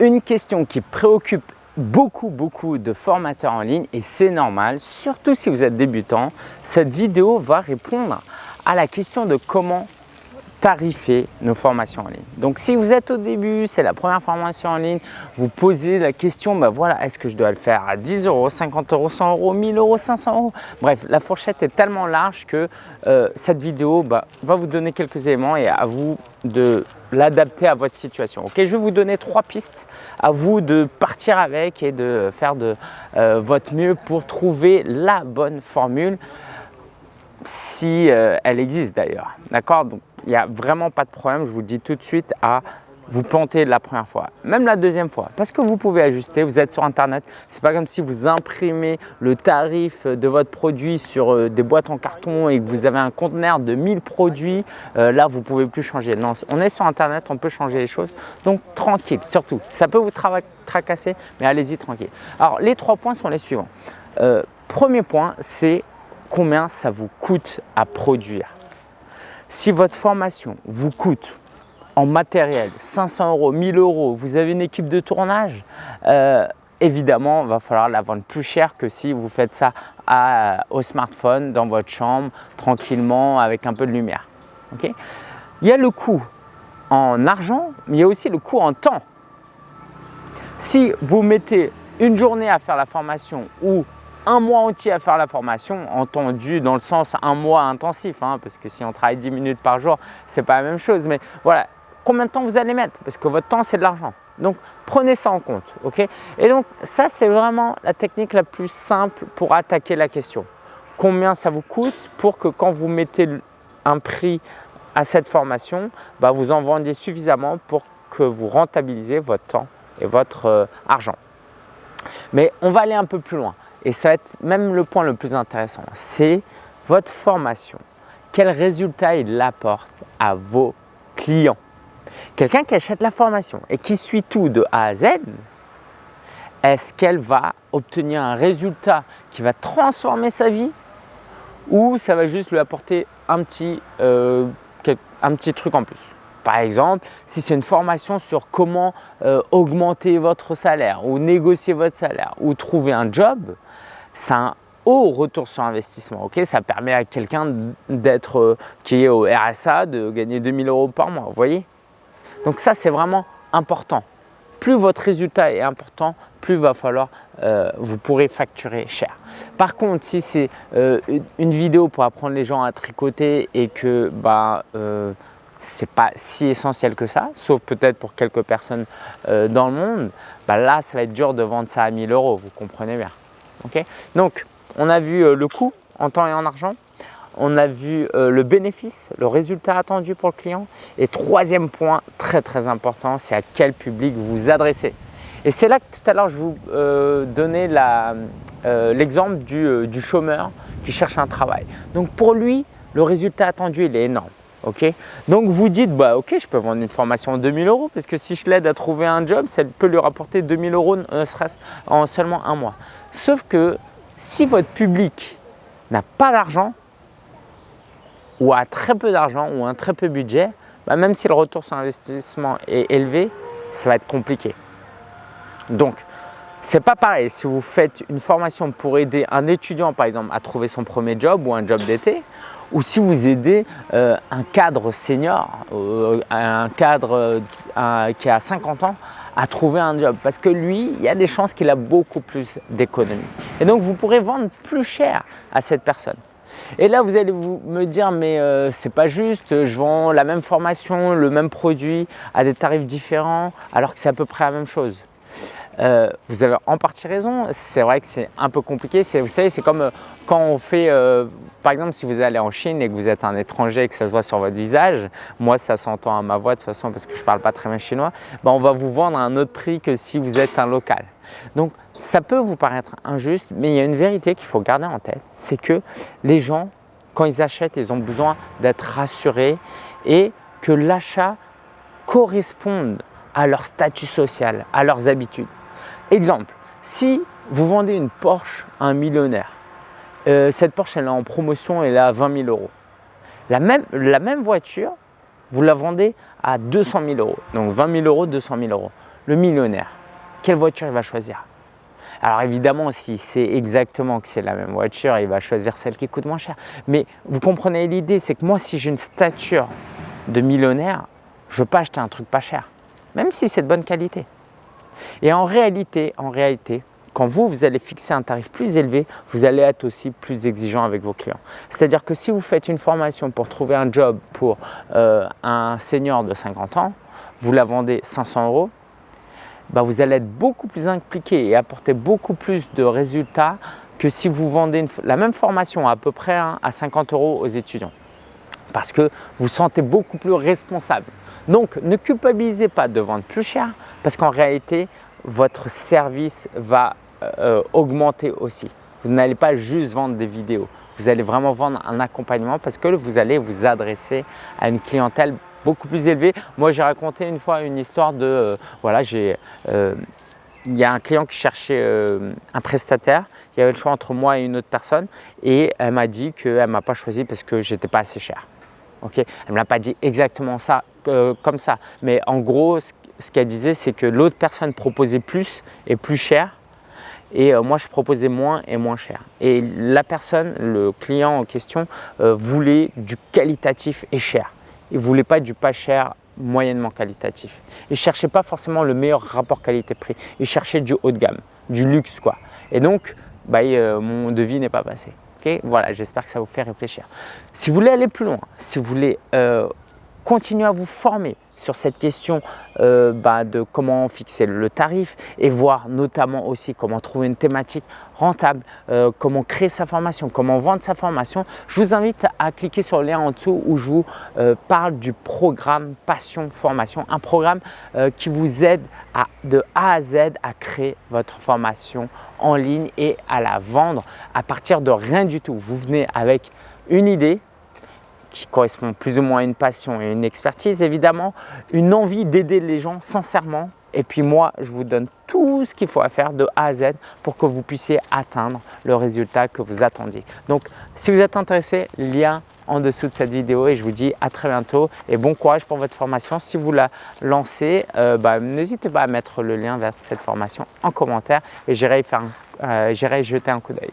Une question qui préoccupe beaucoup, beaucoup de formateurs en ligne et c'est normal, surtout si vous êtes débutant. Cette vidéo va répondre à la question de comment tarifer nos formations en ligne. Donc si vous êtes au début, c'est la première formation en ligne, vous posez la question, ben voilà, est-ce que je dois le faire à 10 euros, 50 euros, 100 euros, 1000 euros, 500 euros? Bref, la fourchette est tellement large que euh, cette vidéo bah, va vous donner quelques éléments et à vous de l'adapter à votre situation. Ok, je vais vous donner trois pistes, à vous de partir avec et de faire de euh, votre mieux pour trouver la bonne formule si euh, elle existe d'ailleurs. D'accord? Donc, il n'y a vraiment pas de problème, je vous dis tout de suite, à vous planter la première fois, même la deuxième fois, parce que vous pouvez ajuster, vous êtes sur internet, c'est pas comme si vous imprimez le tarif de votre produit sur euh, des boîtes en carton et que vous avez un conteneur de 1000 produits, euh, là vous pouvez plus changer. Non, on est sur internet, on peut changer les choses, donc tranquille, surtout, ça peut vous tracasser, mais allez-y tranquille. Alors les trois points sont les suivants. premier point, c'est combien ça vous coûte à produire. Si votre formation vous coûte en matériel 500 euros, 1000 euros, vous avez une équipe de tournage, euh, évidemment, il va falloir la vendre plus cher que si vous faites ça au smartphone, dans votre chambre, tranquillement, avec un peu de lumière. il y a le coût en argent, mais il y a aussi le coût en temps. Si vous mettez une journée à faire la formation ou un mois entier à faire la formation, entendu dans le sens un mois intensif, hein, parce que si on travaille 10 minutes par jour, c'est pas la même chose. Mais voilà, combien de temps vous allez mettre Parce que votre temps, c'est de l'argent. Donc, prenez ça en compte. ok? Et donc, ça, c'est vraiment la technique la plus simple pour attaquer la question. Combien ça vous coûte pour que quand vous mettez un prix à cette formation, bah, vous en vendiez suffisamment pour que vous rentabilisez votre temps et votre euh, argent. Mais on va aller un peu plus loin. Et ça va être même le point le plus intéressant, c'est votre formation. Quel résultat il apporte à vos clients? Quelqu'un qui achète la formation et qui suit tout de A à Z, est-ce qu'elle va obtenir un résultat qui va transformer sa vie ou ça va juste lui apporter un petit, euh, truc en plus? Par exemple, si c'est une formation sur comment euh, augmenter votre salaire ou négocier votre salaire ou trouver un job, c'est un haut retour sur investissement. ça permet à quelqu'un d'être euh, qui est au RSA de gagner 2000 euros par mois. Vous voyez? Donc ça, c'est vraiment important. Plus votre résultat est important, plus va falloir, euh, vous pourrez facturer cher. Par contre, si c'est une vidéo pour apprendre les gens à tricoter et que bah, c'est pas si essentiel que ça, sauf peut-être pour quelques personnes euh, dans le monde, bah là, ça va être dur de vendre ça à 1000 euros, vous comprenez bien. Donc, on a vu euh, le coût en temps et en argent, on a vu euh, le bénéfice, le résultat attendu pour le client. Et troisième point très très important, c'est à quel public vous adressez. Et c'est là que tout à l'heure je vous donnais l'exemple du, chômeur qui cherche un travail. Donc pour lui, le résultat attendu, il est énorme. Donc vous dites, bah ok, je peux vendre une formation à 2000 euros parce que si je l'aide à trouver un job, ça peut lui rapporter 2000 euros euh, en seulement un mois. Sauf que si votre public n'a pas d'argent ou a très peu d'argent ou un très peu budget, bah, même si le retour sur investissement est élevé, ça va être compliqué. Donc, c'est pas pareil si vous faites une formation pour aider un étudiant par exemple à trouver son premier job ou un job d'été ou si vous aidez euh, un cadre senior, euh, un cadre euh, qui a 50 ans à trouver un job parce que lui, il y a des chances qu'il a beaucoup plus d'économies. Et donc, vous pourrez vendre plus cher à cette personne. Et là, vous allez vous me dire, mais ce c'est pas juste, je vends la même formation, le même produit à des tarifs différents alors que c'est à peu près la même chose. Euh, vous avez en partie raison, c'est vrai que c'est un peu compliqué. Vous savez, c'est comme euh, quand on fait, euh, par exemple, si vous allez en Chine et que vous êtes un étranger et que ça se voit sur votre visage, moi ça s'entend à ma voix de toute façon parce que je ne parle pas très bien chinois, ben, on va vous vendre à un autre prix que si vous êtes un local. Donc ça peut vous paraître injuste, mais il y a une vérité qu'il faut garder en tête, c'est que les gens, quand ils achètent, ils ont besoin d'être rassurés et que l'achat corresponde à leur statut social, à leurs habitudes. Exemple, si vous vendez une Porsche à un millionnaire, euh, cette Porsche elle est en promotion, elle est à 20 000 euros. La même, voiture, vous la vendez à 200 000 euros. Donc 20 000 euros, 200 000 euros. le millionnaire, quelle voiture il va choisir? Alors évidemment, si c'est exactement que c'est la même voiture, il va choisir celle qui coûte moins cher. Mais vous comprenez l'idée, c'est que moi, si j'ai une stature de millionnaire, je ne veux pas acheter un truc pas cher, même si c'est de bonne qualité. Et en réalité, en réalité, quand vous, vous allez fixer un tarif plus élevé, vous allez être aussi plus exigeant avec vos clients. C'est-à-dire que si vous faites une formation pour trouver un job pour euh, un senior de 50 ans, vous la vendez 500 euros, bah, vous allez être beaucoup plus impliqué et apporter beaucoup plus de résultats que si vous vendez la même formation à peu près hein, à 50 euros aux étudiants. Parce que vous sentez beaucoup plus responsable. Donc, ne culpabilisez pas de vendre plus cher parce qu'en réalité, votre service va euh, augmenter aussi. Vous n'allez pas juste vendre des vidéos. Vous allez vraiment vendre un accompagnement parce que vous allez vous adresser à une clientèle beaucoup plus élevé. Moi, j'ai raconté une fois une histoire de, euh, voilà, euh, il y a un client qui cherchait un prestataire. Il y avait le choix entre moi et une autre personne et elle m'a dit qu'elle ne m'a pas choisi parce que j'étais pas assez cher. Elle ne l'a pas dit exactement ça, comme ça. Mais en gros, ce qu'elle disait, c'est que l'autre personne proposait plus et plus cher et moi je proposais moins et moins cher. Et la personne, le client en question, voulait du qualitatif et cher. Il ne voulait pas du pas cher moyennement qualitatif. Il ne cherchait pas forcément le meilleur rapport qualité-prix. Il cherchait du haut de gamme, du luxe quoi. Et donc, bah, euh, mon devis n'est pas passé. Voilà, j'espère que ça vous fait réfléchir. Si vous voulez aller plus loin, si vous voulez euh, continuer à vous former sur cette question euh, bah, de comment fixer le tarif et voir notamment aussi comment trouver une thématique rentable, euh, comment créer sa formation, comment vendre sa formation, je vous invite à cliquer sur le lien en dessous où je vous euh, parle du programme Passion Formation, un programme qui vous aide à, de A à Z à créer votre formation en ligne et à la vendre à partir de rien du tout. Vous venez avec une idée, qui correspond plus ou moins à une passion et une expertise évidemment, une envie d'aider les gens sincèrement et puis moi, je vous donne tout ce qu'il faut à faire de A à Z pour que vous puissiez atteindre le résultat que vous attendiez. Donc, si vous êtes intéressé, lien en dessous de cette vidéo et je vous dis à très bientôt et bon courage pour votre formation. Si vous la lancez, euh, bah, n'hésitez pas à mettre le lien vers cette formation en commentaire et j'irai euh, jeter un coup d'œil.